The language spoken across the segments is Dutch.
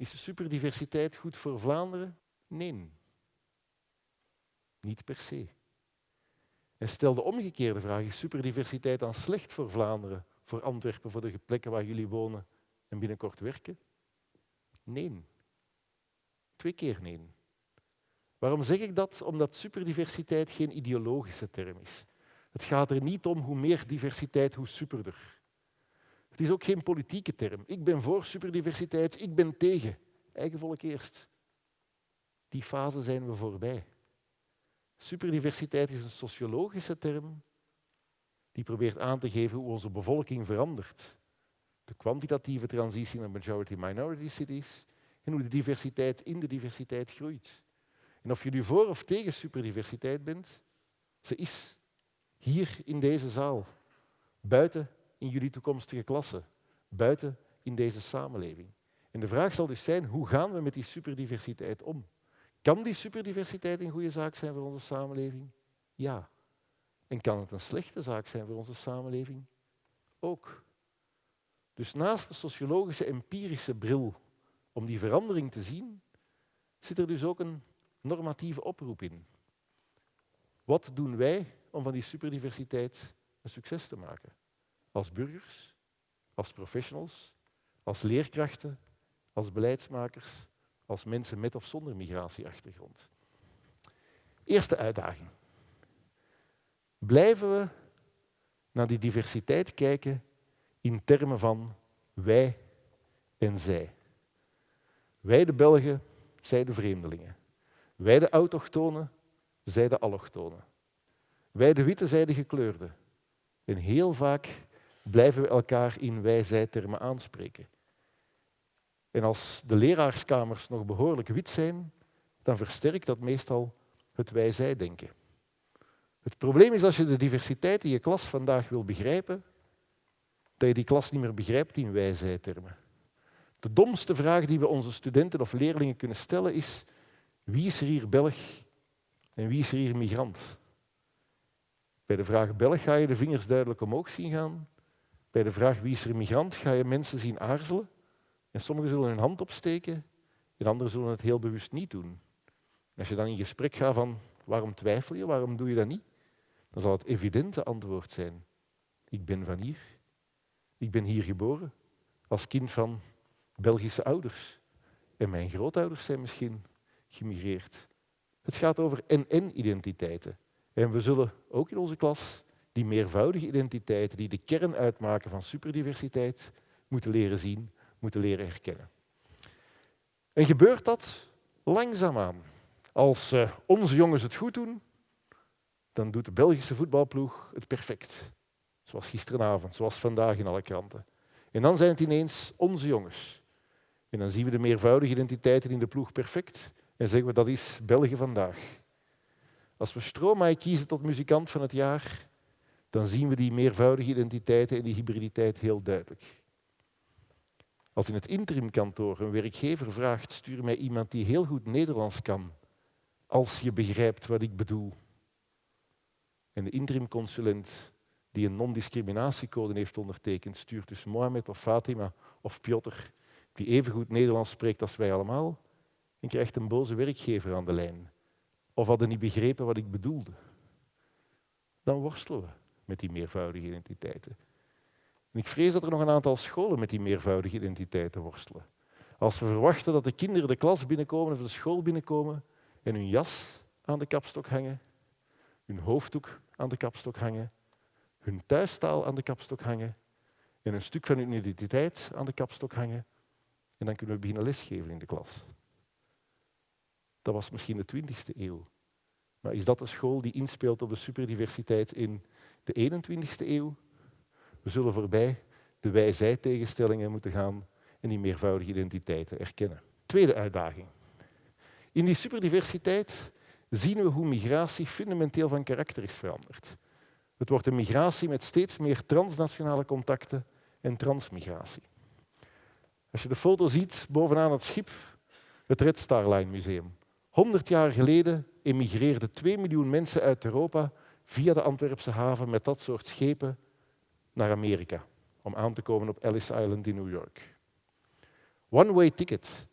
Is superdiversiteit goed voor Vlaanderen? Nee. Niet per se. En stel de omgekeerde vraag, is superdiversiteit dan slecht voor Vlaanderen, voor Antwerpen, voor de plekken waar jullie wonen en binnenkort werken? Nee. Twee keer nee. Waarom zeg ik dat? Omdat superdiversiteit geen ideologische term is. Het gaat er niet om hoe meer diversiteit, hoe superder. Het is ook geen politieke term. Ik ben voor superdiversiteit, ik ben tegen. Eigen volk eerst. Die fase zijn we voorbij. Superdiversiteit is een sociologische term die probeert aan te geven hoe onze bevolking verandert. De kwantitatieve transitie naar majority-minority cities en hoe de diversiteit in de diversiteit groeit. En of je nu voor of tegen superdiversiteit bent, ze is hier in deze zaal, buiten in jullie toekomstige klassen, buiten in deze samenleving. En de vraag zal dus zijn, hoe gaan we met die superdiversiteit om? Kan die superdiversiteit een goede zaak zijn voor onze samenleving? Ja. En kan het een slechte zaak zijn voor onze samenleving? Ook. Dus naast de sociologische empirische bril om die verandering te zien, zit er dus ook een normatieve oproep in. Wat doen wij om van die superdiversiteit een succes te maken? Als burgers, als professionals, als leerkrachten, als beleidsmakers, als mensen met of zonder migratieachtergrond. Eerste uitdaging. Blijven we naar die diversiteit kijken in termen van wij en zij. Wij de Belgen, zij de vreemdelingen. Wij de autochtonen, zij de allochtonen. Wij de witte, zij de gekleurde. En heel vaak blijven we elkaar in wij-zij-termen aanspreken. En als de leraarskamers nog behoorlijk wit zijn, dan versterkt dat meestal het wij-zij-denken. Het probleem is als je de diversiteit in je klas vandaag wil begrijpen, dat je die klas niet meer begrijpt in wij-zij-termen. De domste vraag die we onze studenten of leerlingen kunnen stellen is wie is er hier Belg en wie is er hier migrant? Bij de vraag Belg ga je de vingers duidelijk omhoog zien gaan. Bij de vraag wie is er migrant ga je mensen zien aarzelen. En sommigen zullen hun hand opsteken en anderen zullen het heel bewust niet doen. En als je dan in gesprek gaat van waarom twijfel je, waarom doe je dat niet, dan zal het evidente antwoord zijn. Ik ben van hier. Ik ben hier geboren als kind van Belgische ouders. En mijn grootouders zijn misschien gemigreerd. Het gaat over en-en-identiteiten. En we zullen ook in onze klas die meervoudige identiteiten, die de kern uitmaken van superdiversiteit, moeten leren zien, moeten leren herkennen. En gebeurt dat langzaamaan. Als uh, onze jongens het goed doen, dan doet de Belgische voetbalploeg het perfect. Zoals gisteravond, zoals vandaag in alle kranten. En dan zijn het ineens onze jongens. En dan zien we de meervoudige identiteiten in de ploeg perfect en zeggen we dat is België vandaag. Als we Stromae kiezen tot muzikant van het jaar, dan zien we die meervoudige identiteiten en die hybriditeit heel duidelijk. Als in het interimkantoor een werkgever vraagt, stuur mij iemand die heel goed Nederlands kan, als je begrijpt wat ik bedoel. En de interimconsulent die een non-discriminatiecode heeft ondertekend, stuurt dus Mohamed of Fatima of Piotr, die even goed Nederlands spreekt als wij allemaal, en krijgt een boze werkgever aan de lijn. Of hadden niet begrepen wat ik bedoelde. Dan worstelen we met die meervoudige identiteiten. En ik vrees dat er nog een aantal scholen met die meervoudige identiteiten worstelen. Als we verwachten dat de kinderen de klas binnenkomen of de school binnenkomen en hun jas aan de kapstok hangen, hun hoofddoek aan de kapstok hangen, hun thuistaal aan de kapstok hangen en een stuk van hun identiteit aan de kapstok hangen, en dan kunnen we beginnen lesgeven in de klas. Dat was misschien de 20e eeuw. Maar is dat een school die inspeelt op de superdiversiteit in de 21e eeuw? We zullen voorbij de wij-zij-tegenstellingen moeten gaan en die meervoudige identiteiten erkennen. Tweede uitdaging. In die superdiversiteit zien we hoe migratie fundamenteel van karakter is veranderd. Het wordt een migratie met steeds meer transnationale contacten en transmigratie. Als je de foto ziet bovenaan het schip, het Red Star Line Museum. 100 jaar geleden emigreerden 2 miljoen mensen uit Europa via de Antwerpse haven met dat soort schepen naar Amerika om aan te komen op Ellis Island in New York. One-way ticket.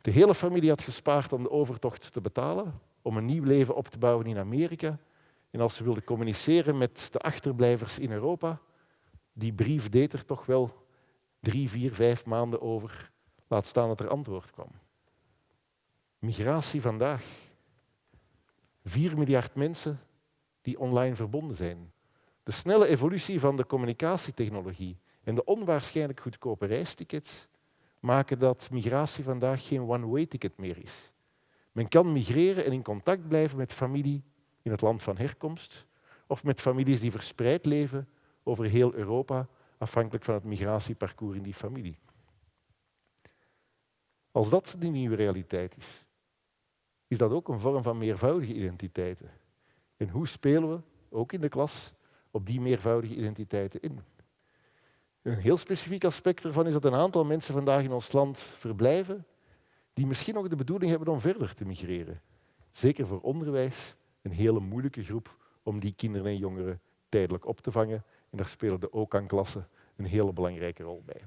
De hele familie had gespaard om de overtocht te betalen, om een nieuw leven op te bouwen in Amerika. En als ze wilden communiceren met de achterblijvers in Europa, die brief deed er toch wel drie, vier, vijf maanden over. Laat staan dat er antwoord kwam. Migratie vandaag. Vier miljard mensen die online verbonden zijn. De snelle evolutie van de communicatietechnologie en de onwaarschijnlijk goedkope reistickets maken dat migratie vandaag geen one-way ticket meer is. Men kan migreren en in contact blijven met familie in het land van herkomst of met families die verspreid leven over heel Europa, afhankelijk van het migratieparcours in die familie. Als dat de nieuwe realiteit is, is dat ook een vorm van meervoudige identiteiten. En hoe spelen we, ook in de klas, op die meervoudige identiteiten in? Een heel specifiek aspect ervan is dat een aantal mensen vandaag in ons land verblijven die misschien ook de bedoeling hebben om verder te migreren. Zeker voor onderwijs een hele moeilijke groep om die kinderen en jongeren tijdelijk op te vangen. En daar spelen de OKAN-klassen een hele belangrijke rol bij.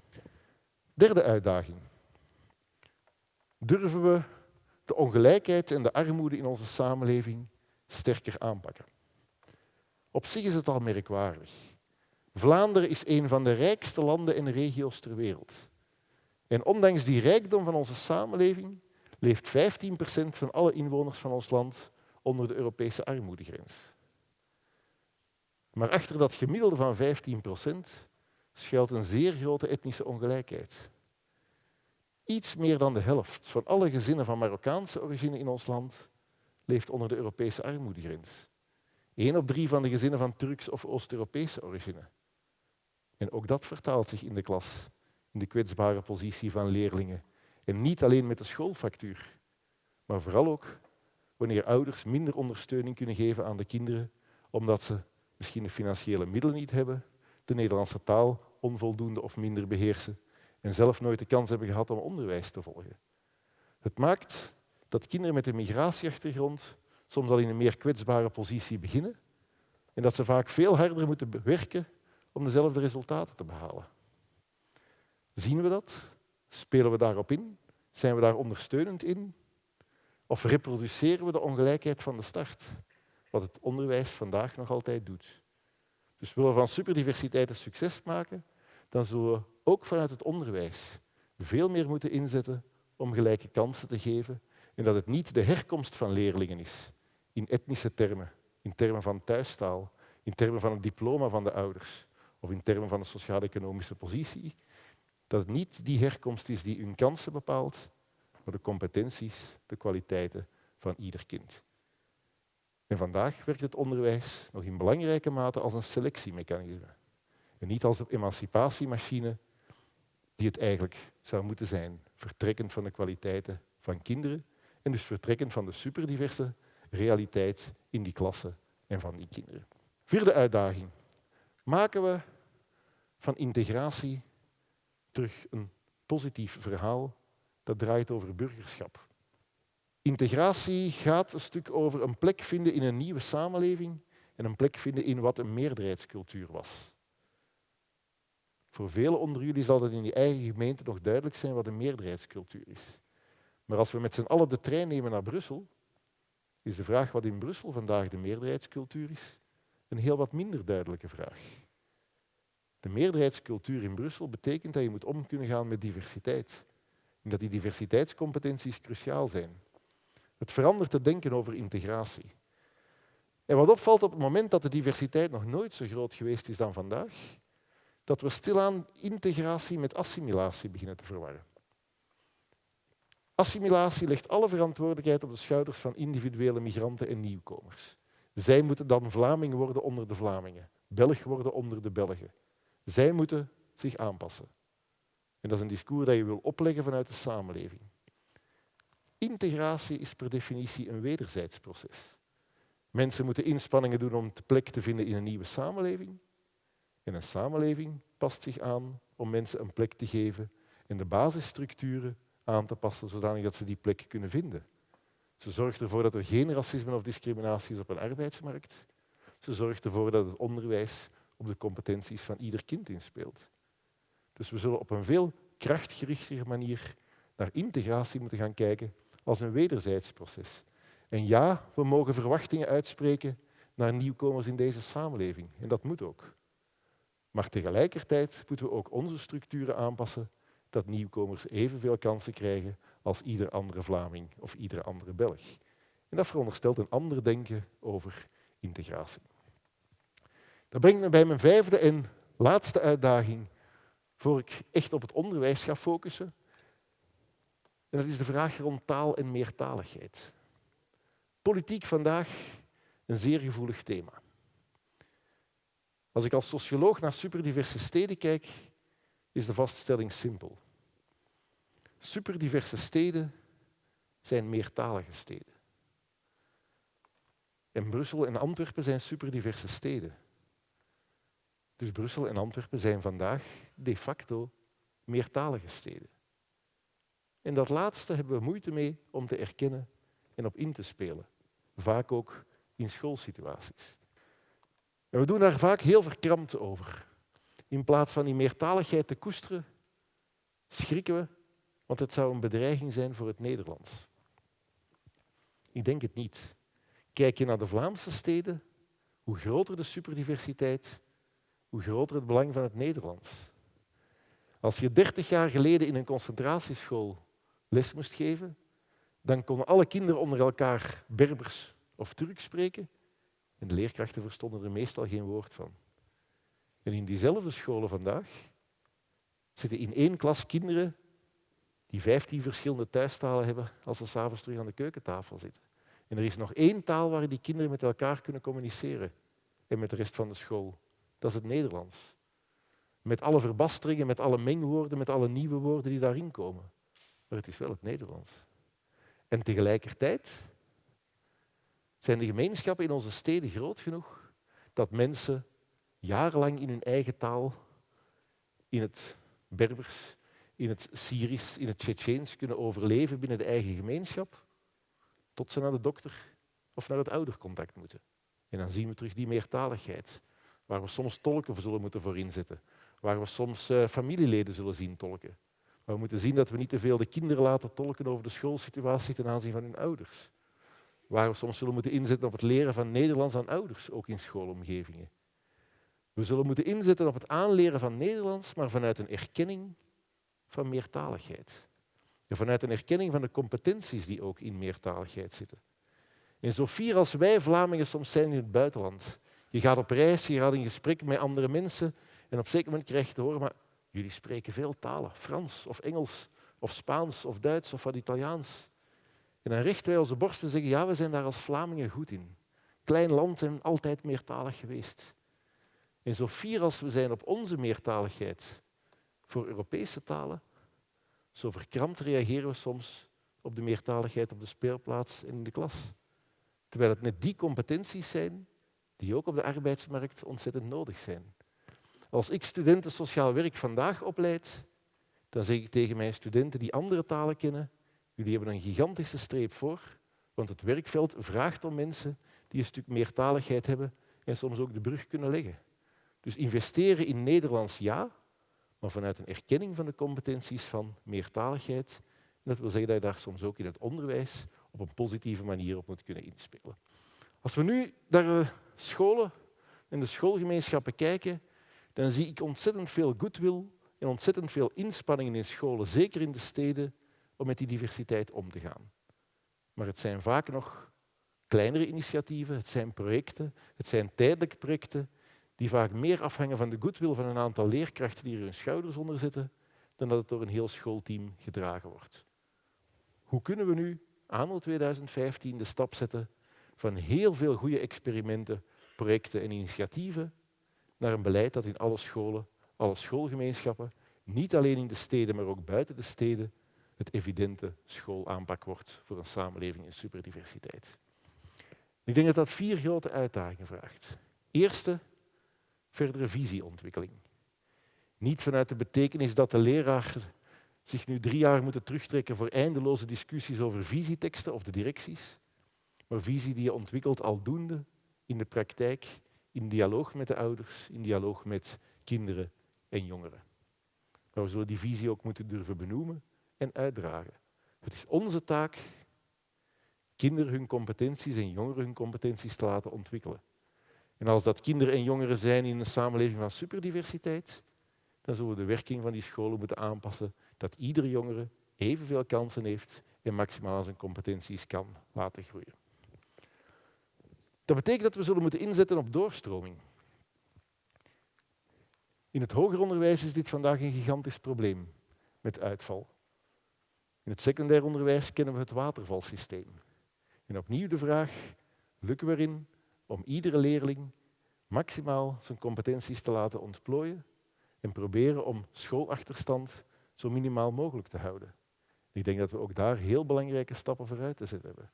Derde uitdaging. Durven we de ongelijkheid en de armoede in onze samenleving sterker aanpakken? Op zich is het al merkwaardig. Vlaanderen is een van de rijkste landen en regio's ter wereld. En ondanks die rijkdom van onze samenleving leeft 15% van alle inwoners van ons land onder de Europese armoedegrens. Maar achter dat gemiddelde van 15% schuilt een zeer grote etnische ongelijkheid. Iets meer dan de helft van alle gezinnen van Marokkaanse origine in ons land leeft onder de Europese armoedegrens. Eén op drie van de gezinnen van Turks of Oost-Europese origine. En ook dat vertaalt zich in de klas, in de kwetsbare positie van leerlingen. En niet alleen met de schoolfactuur, maar vooral ook wanneer ouders minder ondersteuning kunnen geven aan de kinderen, omdat ze misschien de financiële middelen niet hebben, de Nederlandse taal onvoldoende of minder beheersen en zelf nooit de kans hebben gehad om onderwijs te volgen. Het maakt dat kinderen met een migratieachtergrond soms al in een meer kwetsbare positie beginnen en dat ze vaak veel harder moeten werken om dezelfde resultaten te behalen. Zien we dat? Spelen we daarop in? Zijn we daar ondersteunend in? Of reproduceren we de ongelijkheid van de start, wat het onderwijs vandaag nog altijd doet? Dus willen we van superdiversiteit een succes maken, dan zullen we ook vanuit het onderwijs veel meer moeten inzetten om gelijke kansen te geven en dat het niet de herkomst van leerlingen is, in etnische termen, in termen van thuistaal, in termen van het diploma van de ouders of in termen van de sociaal-economische positie, dat het niet die herkomst is die hun kansen bepaalt, maar de competenties, de kwaliteiten van ieder kind. En vandaag werkt het onderwijs nog in belangrijke mate als een selectiemechanisme. En niet als een emancipatiemachine die het eigenlijk zou moeten zijn. Vertrekkend van de kwaliteiten van kinderen en dus vertrekkend van de superdiverse realiteit in die klassen en van die kinderen. Vierde uitdaging. Maken we van integratie terug een positief verhaal dat draait over burgerschap. Integratie gaat een stuk over een plek vinden in een nieuwe samenleving en een plek vinden in wat een meerderheidscultuur was. Voor velen onder jullie zal het in die eigen gemeente nog duidelijk zijn wat een meerderheidscultuur is. Maar als we met z'n allen de trein nemen naar Brussel, is de vraag wat in Brussel vandaag de meerderheidscultuur is, een heel wat minder duidelijke vraag. De meerderheidscultuur in Brussel betekent dat je moet om kunnen gaan met diversiteit. En dat die diversiteitscompetenties cruciaal zijn. Het verandert te denken over integratie. En wat opvalt op het moment dat de diversiteit nog nooit zo groot geweest is dan vandaag, dat we stilaan integratie met assimilatie beginnen te verwarren. Assimilatie legt alle verantwoordelijkheid op de schouders van individuele migranten en nieuwkomers. Zij moeten dan Vlaming worden onder de Vlamingen, Belg worden onder de Belgen. Zij moeten zich aanpassen. En dat is een discours dat je wil opleggen vanuit de samenleving. Integratie is per definitie een wederzijds proces. Mensen moeten inspanningen doen om plek te vinden in een nieuwe samenleving. En een samenleving past zich aan om mensen een plek te geven en de basisstructuren aan te passen zodat ze die plek kunnen vinden. Ze zorgt ervoor dat er geen racisme of discriminatie is op een arbeidsmarkt. Ze zorgt ervoor dat het onderwijs op de competenties van ieder kind inspeelt. Dus we zullen op een veel krachtgerichtere manier naar integratie moeten gaan kijken als een wederzijds proces. En ja, we mogen verwachtingen uitspreken naar nieuwkomers in deze samenleving. En dat moet ook. Maar tegelijkertijd moeten we ook onze structuren aanpassen dat nieuwkomers evenveel kansen krijgen als ieder andere Vlaming of iedere andere Belg. En dat veronderstelt een ander denken over integratie. Dat brengt me bij mijn vijfde en laatste uitdaging voor ik echt op het onderwijs ga focussen. En dat is de vraag rond taal en meertaligheid. Politiek vandaag een zeer gevoelig thema. Als ik als socioloog naar superdiverse steden kijk, is de vaststelling simpel. Superdiverse steden zijn meertalige steden. En Brussel en Antwerpen zijn superdiverse steden. Dus Brussel en Antwerpen zijn vandaag de facto meertalige steden. En dat laatste hebben we moeite mee om te erkennen en op in te spelen. Vaak ook in schoolsituaties. En we doen daar vaak heel verkrampt over. In plaats van die meertaligheid te koesteren, schrikken we, want het zou een bedreiging zijn voor het Nederlands. Ik denk het niet. Kijk je naar de Vlaamse steden, hoe groter de superdiversiteit, hoe groter het belang van het Nederlands. Als je dertig jaar geleden in een concentratieschool les moest geven, dan konden alle kinderen onder elkaar Berbers of Turks spreken en de leerkrachten verstonden er meestal geen woord van. En in diezelfde scholen vandaag zitten in één klas kinderen die vijftien verschillende thuistalen hebben als ze s'avonds terug aan de keukentafel zitten. En er is nog één taal waar die kinderen met elkaar kunnen communiceren en met de rest van de school. Dat is het Nederlands. Met alle verbasteringen, met alle mengwoorden, met alle nieuwe woorden die daarin komen. Maar het is wel het Nederlands. En tegelijkertijd zijn de gemeenschappen in onze steden groot genoeg dat mensen jarenlang in hun eigen taal, in het Berbers, in het Syrisch, in het Tsjetsjeens kunnen overleven binnen de eigen gemeenschap, tot ze naar de dokter of naar het oudercontact moeten. En dan zien we terug die meertaligheid, waar we soms tolken voor zullen moeten voor inzetten, waar we soms uh, familieleden zullen zien tolken. Maar we moeten zien dat we niet te veel de kinderen laten tolken over de schoolsituatie ten aanzien van hun ouders. Waar we soms zullen moeten inzetten op het leren van Nederlands aan ouders, ook in schoolomgevingen. We zullen moeten inzetten op het aanleren van Nederlands, maar vanuit een erkenning van meertaligheid. En vanuit een erkenning van de competenties die ook in meertaligheid zitten. En zo fier als wij Vlamingen soms zijn in het buitenland. Je gaat op reis, je gaat in gesprek met andere mensen en op een zeker moment krijg je te horen, maar jullie spreken veel talen, Frans of Engels of Spaans of Duits of wat Italiaans. En dan richten wij onze borst en zeggen, ja, we zijn daar als Vlamingen goed in. Klein land en altijd meertalig geweest. En zo fier als we zijn op onze meertaligheid voor Europese talen, zo verkrampt reageren we soms op de meertaligheid op de speelplaats en in de klas. Terwijl het net die competenties zijn die ook op de arbeidsmarkt ontzettend nodig zijn. Als ik studenten sociaal werk vandaag opleid, dan zeg ik tegen mijn studenten die andere talen kennen, jullie hebben een gigantische streep voor, want het werkveld vraagt om mensen die een stuk meertaligheid hebben en soms ook de brug kunnen leggen. Dus investeren in Nederlands ja, maar vanuit een erkenning van de competenties van meertaligheid. En dat wil zeggen dat je daar soms ook in het onderwijs op een positieve manier op moet kunnen inspelen. Als we nu naar scholen en de schoolgemeenschappen kijken, dan zie ik ontzettend veel goodwill en ontzettend veel inspanningen in scholen, zeker in de steden, om met die diversiteit om te gaan. Maar het zijn vaak nog kleinere initiatieven, het zijn projecten, het zijn tijdelijke projecten die vaak meer afhangen van de goodwill van een aantal leerkrachten die er hun schouders onder zitten, dan dat het door een heel schoolteam gedragen wordt. Hoe kunnen we nu, anno 2015, de stap zetten van heel veel goede experimenten, projecten en initiatieven naar een beleid dat in alle scholen, alle schoolgemeenschappen, niet alleen in de steden, maar ook buiten de steden, het evidente schoolaanpak wordt voor een samenleving in superdiversiteit. Ik denk dat dat vier grote uitdagingen vraagt. Eerste, verdere visieontwikkeling. Niet vanuit de betekenis dat de leraar zich nu drie jaar moet terugtrekken voor eindeloze discussies over visieteksten of de directies, maar visie die je ontwikkelt aldoende in de praktijk, in dialoog met de ouders, in dialoog met kinderen en jongeren. Maar we zullen die visie ook moeten durven benoemen en uitdragen. Het is onze taak kinderen hun competenties en jongeren hun competenties te laten ontwikkelen. En als dat kinderen en jongeren zijn in een samenleving van superdiversiteit, dan zullen we de werking van die scholen moeten aanpassen dat iedere jongere evenveel kansen heeft en maximaal zijn competenties kan laten groeien. Dat betekent dat we zullen moeten inzetten op doorstroming. In het hoger onderwijs is dit vandaag een gigantisch probleem met uitval. In het secundair onderwijs kennen we het watervalsysteem. En opnieuw de vraag, lukken we erin om iedere leerling maximaal zijn competenties te laten ontplooien en proberen om schoolachterstand zo minimaal mogelijk te houden. Ik denk dat we ook daar heel belangrijke stappen vooruit te zetten hebben.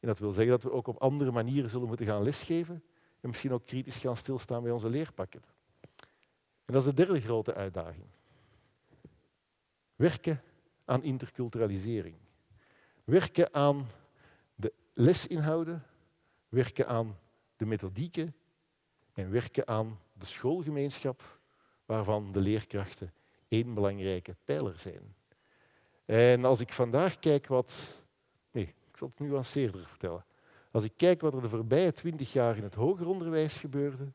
En dat wil zeggen dat we ook op andere manieren zullen moeten gaan lesgeven en misschien ook kritisch gaan stilstaan bij onze leerpakketten. En dat is de derde grote uitdaging. Werken aan interculturalisering. Werken aan de lesinhouden, werken aan de methodieken en werken aan de schoolgemeenschap waarvan de leerkrachten één belangrijke pijler zijn. En als ik vandaag kijk wat... Nee, ik zal het nuanceerder vertellen. Als ik kijk wat er de voorbije twintig jaar in het hoger onderwijs gebeurde,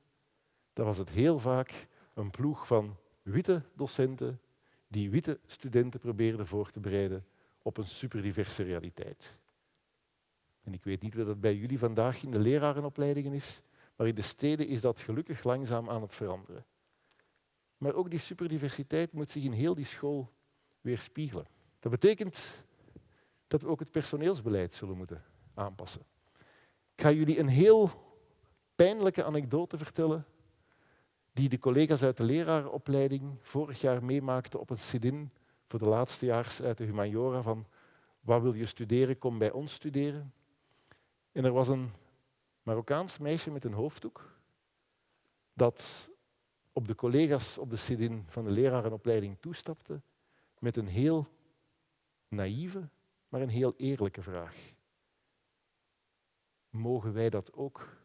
dan was het heel vaak een ploeg van witte docenten die witte studenten probeerden voor te bereiden op een superdiverse realiteit. En ik weet niet wat dat bij jullie vandaag in de lerarenopleidingen is, maar in de steden is dat gelukkig langzaam aan het veranderen. Maar ook die superdiversiteit moet zich in heel die school weerspiegelen. Dat betekent dat we ook het personeelsbeleid zullen moeten aanpassen. Ik ga jullie een heel pijnlijke anekdote vertellen die de collega's uit de lerarenopleiding vorig jaar meemaakten op een sit-in voor de laatste jaar uit de humaniora van wat wil je studeren, kom bij ons studeren. En er was een Marokkaans meisje met een hoofddoek dat op de collega's op de sit-in van de lerarenopleiding toestapte met een heel naïeve, maar een heel eerlijke vraag. Mogen wij dat ook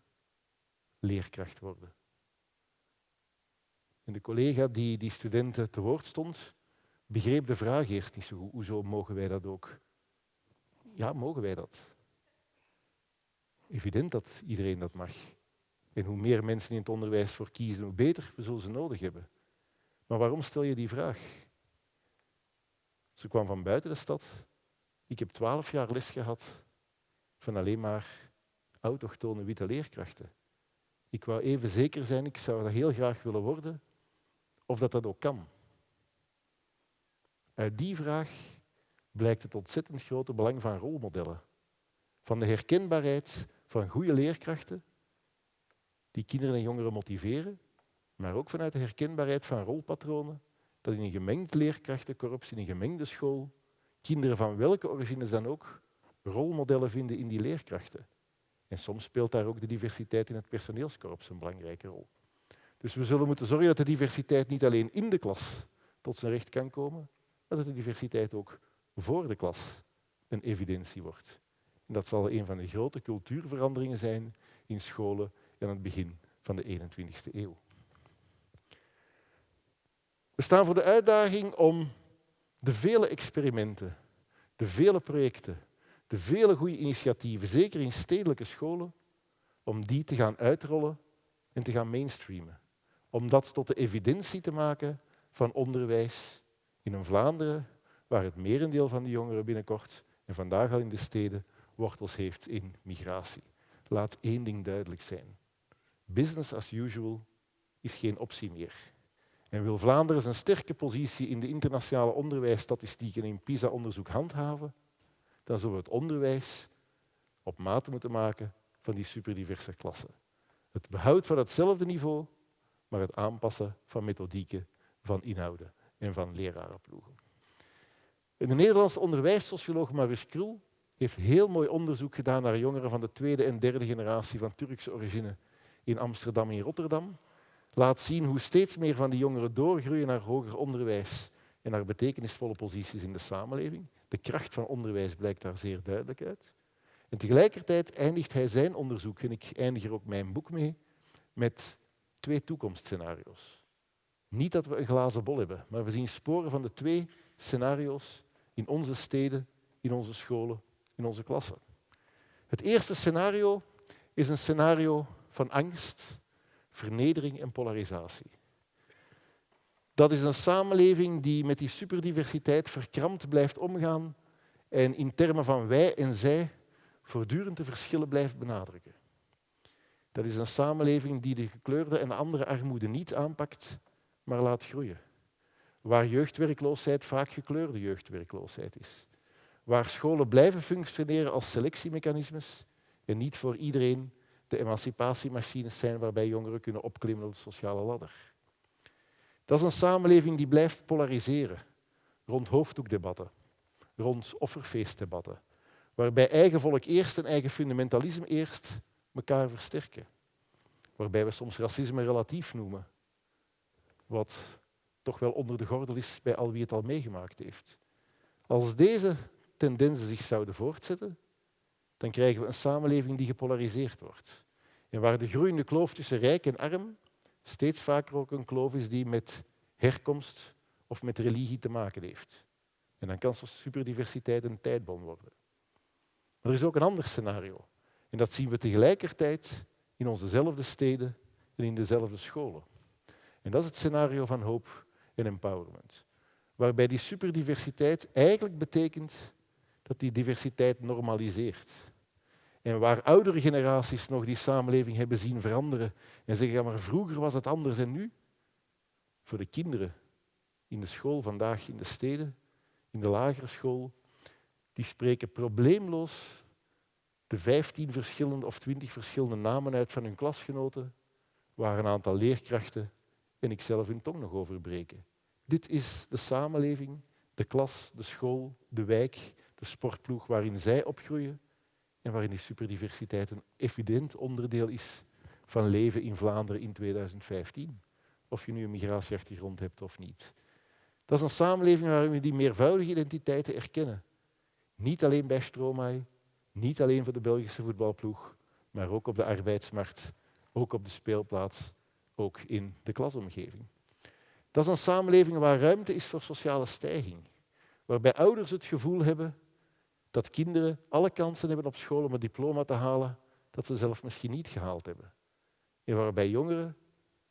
leerkracht worden? En de collega die die studenten te woord stond, begreep de vraag eerst niet zo goed. Hoezo mogen wij dat ook? Ja, mogen wij dat? Evident dat iedereen dat mag. En hoe meer mensen in het onderwijs voor kiezen, hoe beter we zullen ze nodig hebben. Maar waarom stel je die vraag? Ze kwam van buiten de stad. Ik heb twaalf jaar les gehad van alleen maar autochtone witte leerkrachten. Ik wou even zeker zijn, ik zou dat heel graag willen worden, of dat dat ook kan. Uit die vraag blijkt het ontzettend grote belang van rolmodellen. Van de herkenbaarheid van goede leerkrachten die kinderen en jongeren motiveren, maar ook vanuit de herkenbaarheid van rolpatronen, dat in een gemengd leerkrachtenkorps, in een gemengde school, kinderen van welke origines dan ook rolmodellen vinden in die leerkrachten. En soms speelt daar ook de diversiteit in het personeelskorps een belangrijke rol. Dus we zullen moeten zorgen dat de diversiteit niet alleen in de klas tot zijn recht kan komen, maar dat de diversiteit ook voor de klas een evidentie wordt. Dat zal een van de grote cultuurveranderingen zijn in scholen aan het begin van de 21ste eeuw. We staan voor de uitdaging om de vele experimenten, de vele projecten, de vele goede initiatieven, zeker in stedelijke scholen, om die te gaan uitrollen en te gaan mainstreamen om dat tot de evidentie te maken van onderwijs in een Vlaanderen waar het merendeel van de jongeren binnenkort en vandaag al in de steden wortels heeft in migratie. Laat één ding duidelijk zijn. Business as usual is geen optie meer. En wil Vlaanderen zijn sterke positie in de internationale onderwijsstatistieken in PISA-onderzoek handhaven, dan zullen we het onderwijs op maat moeten maken van die superdiverse klassen. Het behoud van hetzelfde niveau maar het aanpassen van methodieken, van inhouden en van lerarenploegen. De Nederlandse onderwijssocioloog Maurice Krul heeft heel mooi onderzoek gedaan naar jongeren van de tweede en derde generatie van Turkse origine in Amsterdam en Rotterdam. Laat zien hoe steeds meer van die jongeren doorgroeien naar hoger onderwijs en naar betekenisvolle posities in de samenleving. De kracht van onderwijs blijkt daar zeer duidelijk uit. En tegelijkertijd eindigt hij zijn onderzoek, en ik eindig er ook mijn boek mee, met twee toekomstscenario's. Niet dat we een glazen bol hebben, maar we zien sporen van de twee scenario's in onze steden, in onze scholen, in onze klassen. Het eerste scenario is een scenario van angst, vernedering en polarisatie. Dat is een samenleving die met die superdiversiteit verkrampt blijft omgaan en in termen van wij en zij voortdurend de verschillen blijft benadrukken. Dat is een samenleving die de gekleurde en de andere armoede niet aanpakt, maar laat groeien. Waar jeugdwerkloosheid vaak gekleurde jeugdwerkloosheid is. Waar scholen blijven functioneren als selectiemechanismes en niet voor iedereen de emancipatiemachines zijn waarbij jongeren kunnen opklimmen op de sociale ladder. Dat is een samenleving die blijft polariseren rond hoofddoekdebatten, rond offerfeestdebatten, waarbij eigen volk eerst en eigen fundamentalisme eerst elkaar versterken. Waarbij we soms racisme relatief noemen, wat toch wel onder de gordel is bij al wie het al meegemaakt heeft. Als deze tendensen zich zouden voortzetten, dan krijgen we een samenleving die gepolariseerd wordt. En waar de groeiende kloof tussen rijk en arm steeds vaker ook een kloof is die met herkomst of met religie te maken heeft. En dan kan superdiversiteit een tijdbom worden. Maar er is ook een ander scenario. En dat zien we tegelijkertijd in onzezelfde steden en in dezelfde scholen. En dat is het scenario van hoop en empowerment. Waarbij die superdiversiteit eigenlijk betekent dat die diversiteit normaliseert. En waar oudere generaties nog die samenleving hebben zien veranderen en zeggen, ja, maar vroeger was het anders en nu? Voor de kinderen in de school vandaag in de steden, in de lagere school, die spreken probleemloos de 15 verschillende of 20 verschillende namen uit van hun klasgenoten, waar een aantal leerkrachten en ik zelf hun tong nog over breken. Dit is de samenleving, de klas, de school, de wijk, de sportploeg waarin zij opgroeien en waarin die superdiversiteit een evident onderdeel is van leven in Vlaanderen in 2015. Of je nu een migratieachtergrond hebt of niet. Dat is een samenleving waarin we die meervoudige identiteiten erkennen. Niet alleen bij Stromae, niet alleen voor de Belgische voetbalploeg, maar ook op de arbeidsmarkt, ook op de speelplaats, ook in de klasomgeving. Dat is een samenleving waar ruimte is voor sociale stijging. Waarbij ouders het gevoel hebben dat kinderen alle kansen hebben op school om een diploma te halen dat ze zelf misschien niet gehaald hebben. En waarbij jongeren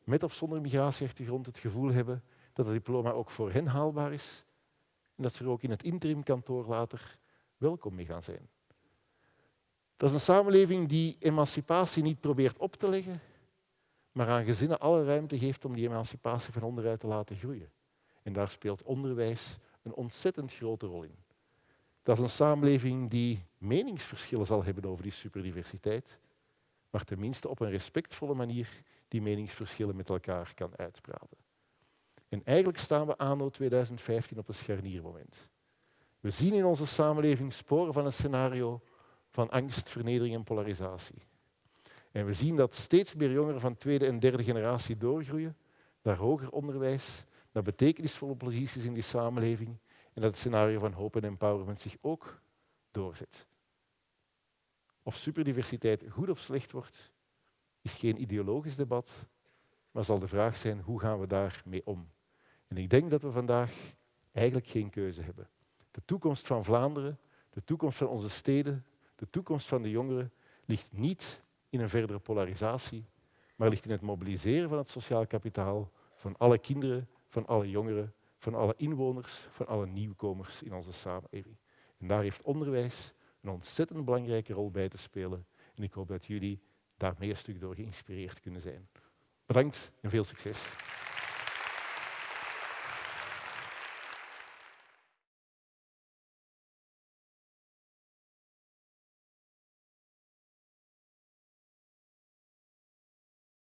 met of zonder migratieachtergrond het gevoel hebben dat het diploma ook voor hen haalbaar is en dat ze er ook in het interimkantoor later welkom mee gaan zijn. Dat is een samenleving die emancipatie niet probeert op te leggen, maar aan gezinnen alle ruimte geeft om die emancipatie van onderuit te laten groeien. En daar speelt onderwijs een ontzettend grote rol in. Dat is een samenleving die meningsverschillen zal hebben over die superdiversiteit, maar tenminste op een respectvolle manier die meningsverschillen met elkaar kan uitpraten. En eigenlijk staan we anno 2015 op een scharniermoment. We zien in onze samenleving sporen van een scenario van angst, vernedering en polarisatie. En we zien dat steeds meer jongeren van tweede en derde generatie doorgroeien naar hoger onderwijs, naar betekenisvolle posities in die samenleving en dat het scenario van hoop en empowerment zich ook doorzet. Of superdiversiteit goed of slecht wordt, is geen ideologisch debat, maar zal de vraag zijn hoe gaan we daarmee om. En ik denk dat we vandaag eigenlijk geen keuze hebben. De toekomst van Vlaanderen, de toekomst van onze steden, de toekomst van de jongeren ligt niet in een verdere polarisatie, maar ligt in het mobiliseren van het sociaal kapitaal van alle kinderen, van alle jongeren, van alle inwoners, van alle nieuwkomers in onze samenleving. En daar heeft onderwijs een ontzettend belangrijke rol bij te spelen. En ik hoop dat jullie daar meer stuk door geïnspireerd kunnen zijn. Bedankt en veel succes.